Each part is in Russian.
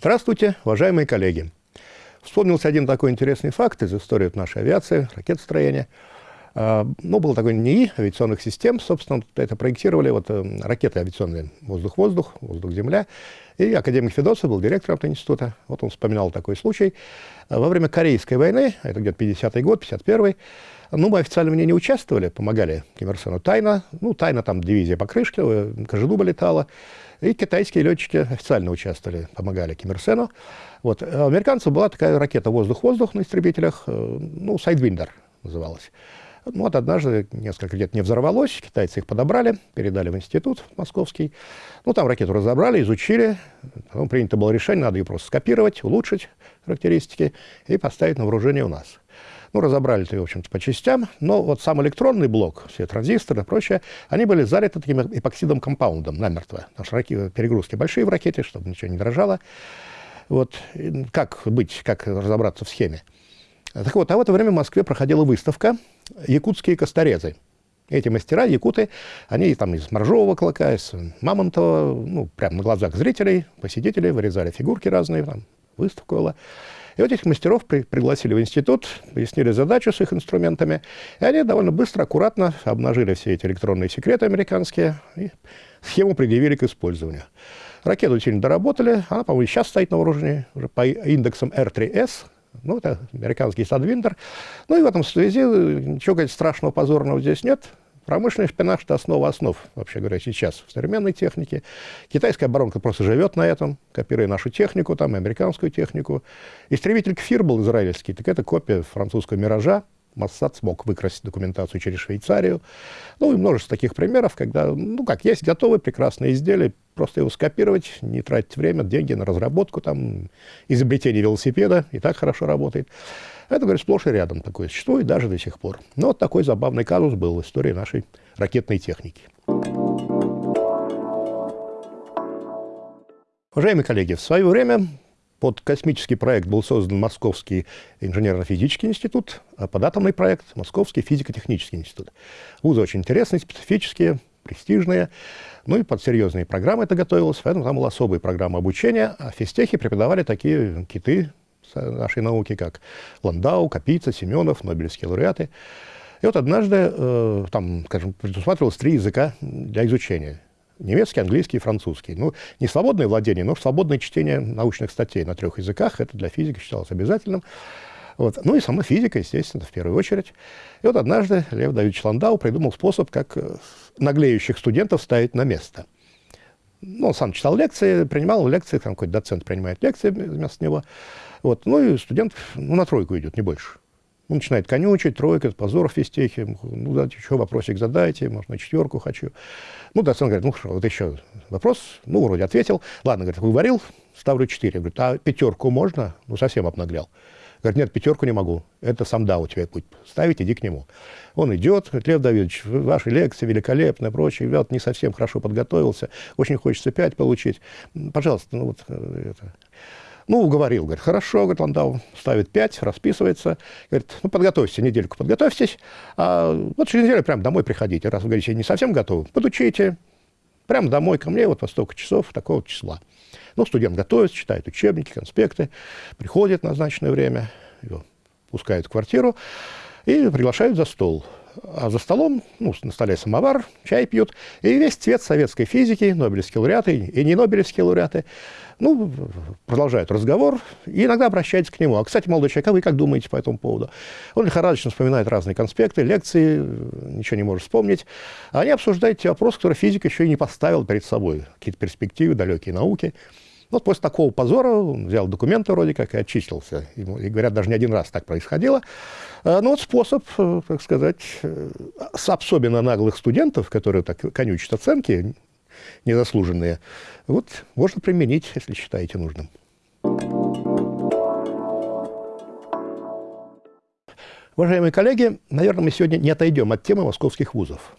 Здравствуйте, уважаемые коллеги. Вспомнился один такой интересный факт из истории нашей авиации, ракетостроения. А, ну, был такой НИИ авиационных систем, собственно, это проектировали вот, э, ракеты авиационные воздух-воздух, воздух-земля. И академик Федосов был директором этого института. Вот он вспоминал такой случай. Во время Корейской войны, это где-то 50-й год, 51-й, ну, мы официально в ней не участвовали, помогали Ким Ир Сену тайно. Ну, тайно там дивизия покрышки, э, Кожедуба летала. И китайские летчики официально участвовали, помогали Ким Ир Сену. Вот. А у американцев была такая ракета «Воздух-воздух» на истребителях, э, ну, «Сайдвиндер» называлась. Ну, вот однажды несколько лет не взорвалось, китайцы их подобрали, передали в институт московский. Ну, там ракету разобрали, изучили. Потом принято было решение, надо ее просто скопировать, улучшить характеристики и поставить на вооружение у нас. Ну, разобрали это, в общем-то, по частям, но вот сам электронный блок, все транзисторы и прочее, они были залиты таким эпоксидом компаундом намертво. Потому что раки, перегрузки большие в ракете, чтобы ничего не дрожало. Вот как быть, как разобраться в схеме. Так вот, а в это время в Москве проходила выставка «Якутские косторезы». Эти мастера, якуты, они там из моржового клока, из мамонтова, ну, прямо на глазах зрителей, посетителей, вырезали фигурки разные, там, выставка была. И вот этих мастеров при, пригласили в институт, пояснили задачу с их инструментами, и они довольно быстро, аккуратно обнажили все эти электронные секреты американские и схему предъявили к использованию. Ракету сильно доработали, она, по-моему, сейчас стоит на вооружении уже по индексам R3S, ну, это американский Садвиндер. Ну и в этом связи ничего говорить, страшного, позорного здесь нет. Промышленный шпинаж – это основа основ, вообще говоря, сейчас в современной технике. Китайская оборонка просто живет на этом, копируя нашу технику, там, и американскую технику. Истребитель «Кфир» был израильский, так это копия французского «Миража», Моссад смог выкрасить документацию через Швейцарию. Ну и множество таких примеров, когда, ну как, есть готовые прекрасные изделия, просто его скопировать, не тратить время, деньги на разработку, там, изобретение велосипеда, и так хорошо работает. Это, говорит, сплошь и рядом такое существует, даже до сих пор. Но вот такой забавный казус был в истории нашей ракетной техники. Уважаемые коллеги, в свое время под космический проект был создан Московский инженерно-физический институт, а под атомный проект – Московский физико-технический институт. Вузы очень интересные, специфические, престижные. Ну и под серьезные программы это готовилось, поэтому там была особая программа обучения, а в физтехе преподавали такие киты нашей науки, как Ландау, Капица, Семенов, Нобелевские лауреаты. И вот однажды э, там, скажем, предусматривалось три языка для изучения. Немецкий, английский и французский. Ну, не свободное владение, но свободное чтение научных статей на трех языках. Это для физики считалось обязательным. Вот. Ну и сама физика, естественно, в первую очередь. И вот однажды Лев Давидович Ландау придумал способ, как э, наглеющих студентов ставить на место – ну, он сам читал лекции, принимал лекции, там какой-то доцент принимает лекции вместо него. Вот. Ну и студент ну, на тройку идет, не больше. Он начинает конючить, тройка, позор в физтехе. Ну, да, еще вопросик задайте, может, на четверку хочу. Ну, доцент говорит, ну, хорошо, вот еще вопрос. Ну, вроде ответил. Ладно, говорит, говорил, ставлю четыре. Говорит, а пятерку можно? Ну, совсем обнаглял. Говорит, нет, пятерку не могу. Это сам да у тебя будет ставить, иди к нему. Он идет, говорит, Лев Давидович, ваши лекции великолепны, прочее. Вот не совсем хорошо подготовился, очень хочется пять получить. Пожалуйста, ну вот э, это. Ну, уговорил, говорит, хорошо, говорит, Ландау ставит пять, расписывается. Говорит, ну, подготовьтесь, недельку подготовьтесь, а вот через неделю прям домой приходите. Раз вы говорите, не совсем готовы, подучите, прямо домой ко мне, вот во столько часов, такого числа. Ну, студент готовится, читает учебники, конспекты, приходит в назначенное время, его пускают в квартиру и приглашают за стол. А за столом, ну, на столе самовар, чай пьют, и весь цвет советской физики, нобелевские лауреаты и не нобелевские лауреаты, ну, продолжают разговор и иногда обращаются к нему. А, кстати, молодой человек, а вы как думаете по этому поводу? Он лихорадочно вспоминает разные конспекты, лекции, ничего не может вспомнить. А они обсуждают те вопросы, которые физик еще и не поставил перед собой. Какие-то перспективы, далекие науки. Вот после такого позора он взял документы вроде как и отчислился. И, и говорят, даже не один раз так происходило. А, ну вот способ, э, так сказать, э, с особенно наглых студентов, которые так конючат оценки незаслуженные, вот можно применить, если считаете нужным. Уважаемые коллеги, наверное, мы сегодня не отойдем от темы московских вузов.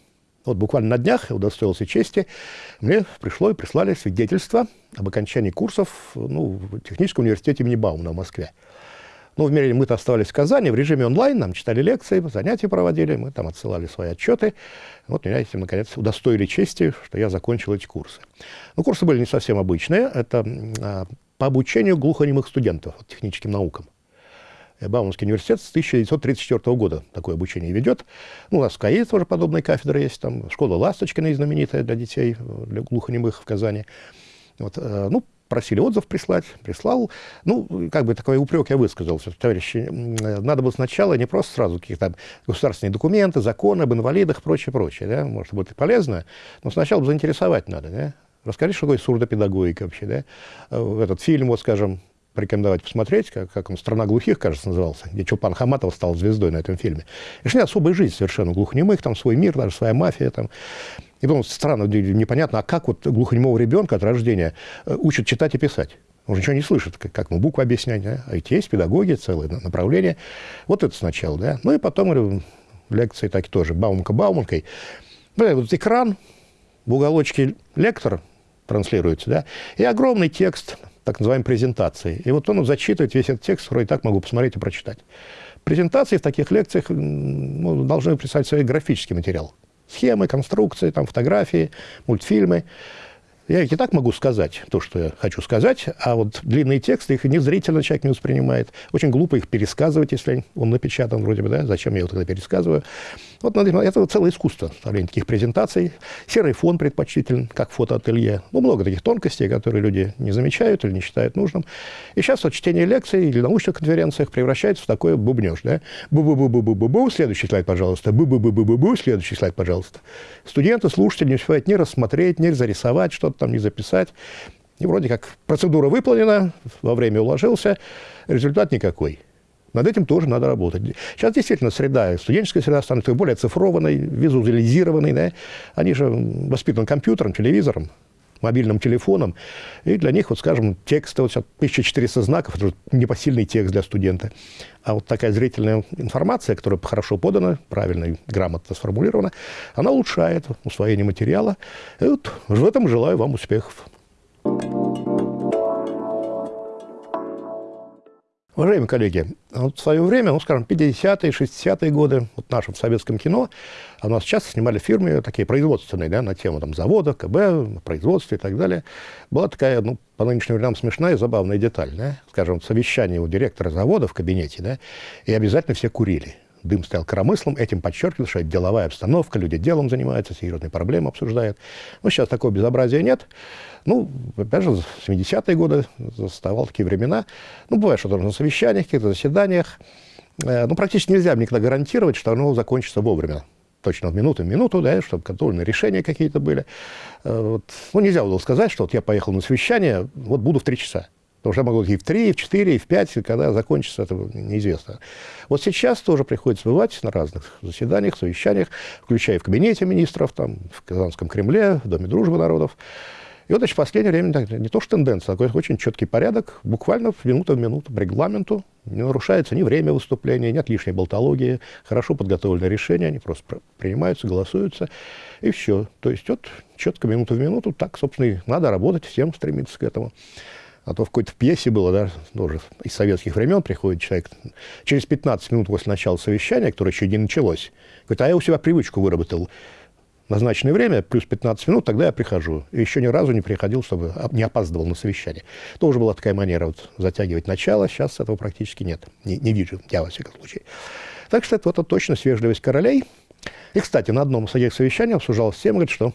Вот буквально на днях удостоился чести, мне пришло и прислали свидетельство об окончании курсов ну, в Техническом университете имени Баумана в Москве. Ну, в мире мы-то оставались в Казани, в режиме онлайн, нам читали лекции, занятия проводили, мы там отсылали свои отчеты. Вот меня этим, наконец, удостоили чести, что я закончил эти курсы. Ну, курсы были не совсем обычные. Это а, по обучению глухонемых студентов техническим наукам. Бауманский университет с 1934 года такое обучение ведет. Ну, у нас в КАИ тоже подобная кафедра есть, там школа Ласточкина знаменитая для детей, для глухонемых в Казани. Вот, э, ну, просили отзыв прислать, прислал. Ну, как бы такой упрек я высказал, что, товарищи, надо было сначала не просто сразу какие-то государственные документы, законы об инвалидах, прочее, прочее, да, может быть, и полезно, но сначала заинтересовать надо, да. Расскажи, что такое сурдопедагогика вообще, да. Э, этот фильм, вот, скажем, порекомендовать посмотреть, как, как он «Страна глухих», кажется, назывался, где Чупан Хаматов стал звездой на этом фильме. И шли особая жизнь совершенно глухонемых, там свой мир, даже своя мафия. Там. И потом странно, непонятно, а как вот глухонемого ребенка от рождения э, учат читать и писать? Он же ничего не слышит, как, как ему буквы объяснять. Да? А ведь есть педагоги, целое направление. Вот это сначала, да. Ну и потом говорю, лекции так тоже, баумка-бауманкой. Бля, вот экран, в уголочке лектор транслируется, да, и огромный текст, так называемой презентации. И вот он зачитывает весь этот текст, вроде так могу посмотреть и прочитать. Презентации в таких лекциях ну, должны представить свой графический материал. Схемы, конструкции, там, фотографии, мультфильмы. Я и так могу сказать то, что я хочу сказать, а вот длинные тексты, их незрительно человек не воспринимает. Очень глупо их пересказывать, если он напечатан вроде бы, да, зачем я его тогда пересказываю. Вот это целое искусство, составление таких презентаций. Серый фон предпочтителен, как фотоателье. Ну, много таких тонкостей, которые люди не замечают или не считают нужным. И сейчас вот чтение лекций или научных конференциях превращается в такой бубнеж, да. Бу-бу-бу-бу-бу-бу, следующий слайд, пожалуйста. Бу-бу-бу-бу-бу-бу, следующий слайд, пожалуйста. Студенты, слушатели не успевают ни рассмотреть, ни зарисовать что-то там, ни записать. И вроде как процедура выполнена, во время уложился, результат никакой. Над этим тоже надо работать. Сейчас действительно среда, студенческая среда становится более цифрованной, визуализированной. Да? Они же воспитаны компьютером, телевизором, мобильным телефоном. И для них, вот скажем, текст, вот 1400 знаков, это непосильный текст для студента. А вот такая зрительная информация, которая хорошо подана, правильно и грамотно сформулирована, она улучшает усвоение материала. И вот в этом желаю вам успехов. Уважаемые коллеги, вот в свое время, ну, скажем, 50-е, 60-е годы, вот в нашем советском кино, а у нас часто снимали фирмы такие производственные, да, на тему там, завода, КБ, производства и так далее. Была такая, ну, по нынешним временам смешная и забавная деталь, да, скажем, совещание у директора завода в кабинете, да, и обязательно все курили дым стоял коромыслом, этим подчеркивал, что это деловая обстановка, люди делом занимаются, серьезные проблемы обсуждают. Ну, сейчас такого безобразия нет. Ну, опять же, 70-е годы заставал такие времена. Ну, бывает, что на совещаниях, каких-то заседаниях. Э, ну, практически нельзя никогда гарантировать, что оно закончится вовремя. Точно в минуту в минуту, да, чтобы контрольные решения какие-то были. Э, вот. Ну, нельзя было сказать, что вот я поехал на совещание, вот буду в три часа. Потому что могу и в 3, и в 4, и в 5, и когда закончится, это неизвестно. Вот сейчас тоже приходится бывать на разных заседаниях, совещаниях, включая в кабинете министров, там, в Казанском Кремле, в Доме дружбы народов. И вот, значит, в последнее время не то что тенденция, а такой очень четкий порядок, буквально в минуту в минуту по регламенту, не нарушается ни время выступления, нет лишней болтологии, хорошо подготовленные решения, они просто принимаются, голосуются, и все. То есть вот четко минуту в минуту, так, собственно, и надо работать, всем стремиться к этому. А то в какой-то пьесе было, да, тоже из советских времен приходит человек, через 15 минут после начала совещания, которое еще не началось, говорит, а я у себя привычку выработал, назначенное время, плюс 15 минут, тогда я прихожу. И еще ни разу не приходил, чтобы не опаздывал на совещание. Тоже была такая манера вот, затягивать начало, сейчас этого практически нет. Не, не вижу, я во всяком случае. Так что это вот точно свежливость королей. И, кстати, на одном из этих совещаний обсуждалась тема, говорит, что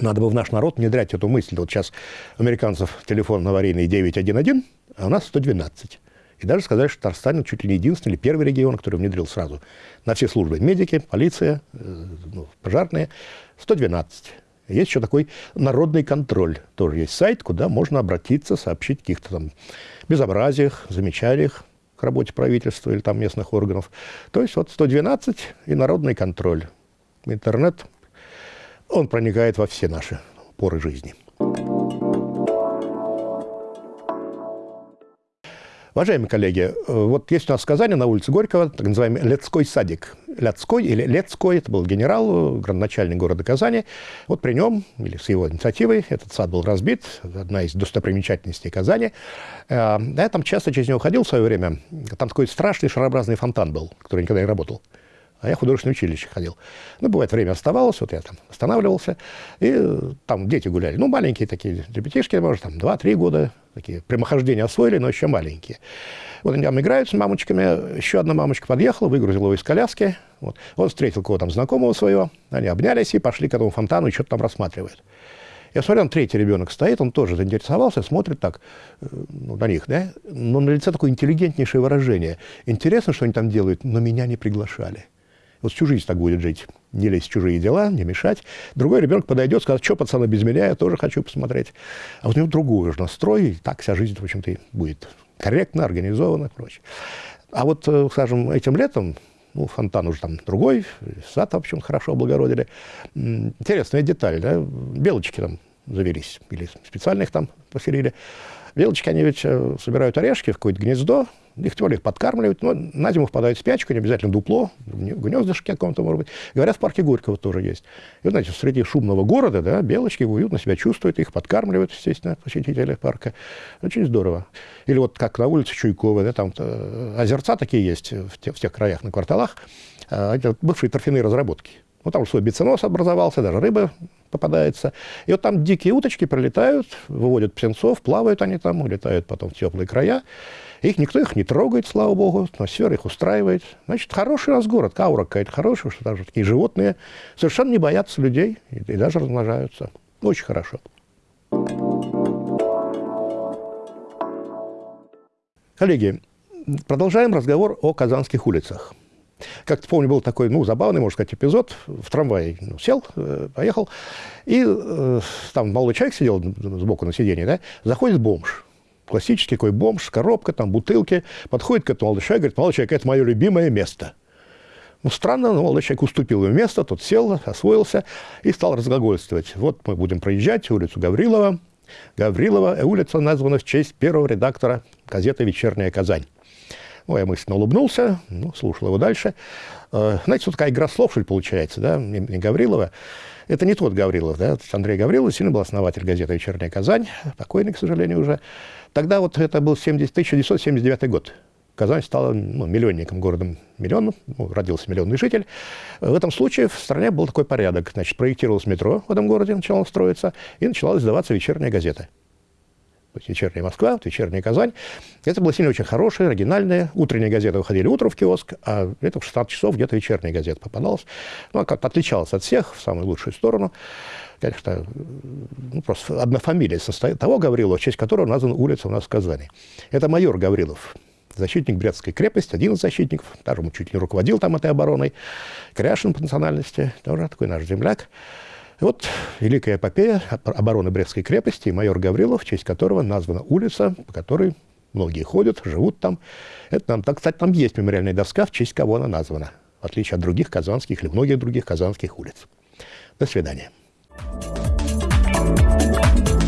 надо бы в наш народ внедрять эту мысль. Вот сейчас американцев телефон аварийный 911, а у нас 112. И даже сказать, что Татарстан чуть ли не единственный или первый регион, который внедрил сразу на все службы. Медики, полиция, э, ну, пожарные. 112. Есть еще такой народный контроль. Тоже есть сайт, куда можно обратиться, сообщить о каких-то там безобразиях, замечаниях к работе правительства или там местных органов. То есть вот 112 и народный контроль. Интернет, он проникает во все наши поры жизни. Уважаемые коллеги, э, вот есть у нас в Казани на улице Горького так называемый Лецкой садик. Лецкой или Лецкой, это был генерал, градоначальник города Казани. Вот при нем, или с его инициативой, этот сад был разбит, одна из достопримечательностей Казани. Э, я там часто через него ходил в свое время. Там такой страшный шарообразный фонтан был, который никогда не работал. А я в художественное училище ходил. Ну, бывает, время оставалось, вот я там останавливался, и э, там дети гуляли. Ну, маленькие такие ребятишки, может, там 2-3 года, такие прямохождения освоили, но еще маленькие. Вот они там играют с мамочками, еще одна мамочка подъехала, выгрузила его из коляски, вот. он встретил кого-то там знакомого своего, они обнялись и пошли к этому фонтану и что-то там рассматривают. Я смотрю, там третий ребенок стоит, он тоже заинтересовался, смотрит так э, ну, на них, да, но на лице такое интеллигентнейшее выражение. Интересно, что они там делают, но меня не приглашали. Вот всю жизнь так будет жить. Не лезть в чужие дела, не мешать. Другой ребенок подойдет, скажет, что, пацаны, без меня, я тоже хочу посмотреть. А вот у него другой же настрой, и так вся жизнь, в общем-то, будет корректно, организована и прочее. А вот, э, скажем, этим летом, ну, фонтан уже там другой, сад, в общем, хорошо облагородили. Интересная деталь, да, белочки там завелись, или специально их там поселили. Белочки, они ведь э, собирают орешки в какое-то гнездо, их их подкармливают, но на зиму впадают в спячку, не обязательно дупло, в гнездышке каком-то, может быть. Говорят, в парке Горького тоже есть. И, знаете, среди шумного города, да, белочки уютно себя чувствуют, их подкармливают, естественно, посетители парка. Очень здорово. Или вот как на улице Чуйковой, да, там э, озерца такие есть в, те, в тех краях, на кварталах, а, это бывшие торфяные разработки. Ну, там свой биценос образовался, даже рыба попадается. И вот там дикие уточки прилетают, выводят птенцов, плавают они там, улетают потом в теплые края. Их никто их не трогает, слава богу, атмосфера их устраивает. Значит, хороший у нас город, каура какая-то хорошая, что даже такие животные совершенно не боятся людей и, и даже размножаются. Очень хорошо. Коллеги, продолжаем разговор о казанских улицах. Как-то помню, был такой, ну, забавный, можно сказать, эпизод. В трамвае ну, сел, э, поехал, и э, там молодой человек сидел сбоку на сиденье, да, заходит бомж классический такой бомж, коробка, там, бутылки, подходит к этому молодой человек, говорит, молодой человек, это мое любимое место. Ну, странно, но молодой человек уступил ему место, тот сел, освоился и стал разглагольствовать. Вот мы будем проезжать улицу Гаврилова. Гаврилова, э, улица названа в честь первого редактора газеты «Вечерняя Казань». Ну, я мысленно улыбнулся, ну, слушал его дальше. Э, знаете, вот такая игра слов, что ли, получается, да, не Гаврилова. Это не тот Гаврилов, да, Андрей Гаврилов сильно был основатель газеты «Вечерняя Казань», покойный, к сожалению, уже. Тогда вот это был 70, 1979 год. Казань стала ну, миллионником, городом миллионным, ну, родился миллионный житель. В этом случае в стране был такой порядок. Значит, проектировалось метро в этом городе, начало строиться, и начала издаваться вечерняя газета. То есть вечерняя Москва, вечерняя Казань. Это было сильно очень хорошее, оригинальное. Утренние газеты выходили утром в киоск, а это в 16 часов где-то вечерняя газета попадалась. Ну, а как-то отличалась от всех в самую лучшую сторону конечно, ну, просто одна фамилия состоит того Гаврилова, в честь которого названа улица у нас в Казани. Это майор Гаврилов, защитник Брестской крепости, один из защитников, даже он чуть не руководил там этой обороной, Кряшин по национальности, тоже такой наш земляк. И вот великая эпопея обороны Брестской крепости и майор Гаврилов, в честь которого названа улица, по которой многие ходят, живут там. Это нам, так, кстати, там есть мемориальная доска, в честь кого она названа, в отличие от других казанских или многих других казанских улиц. До свидания. Thank you.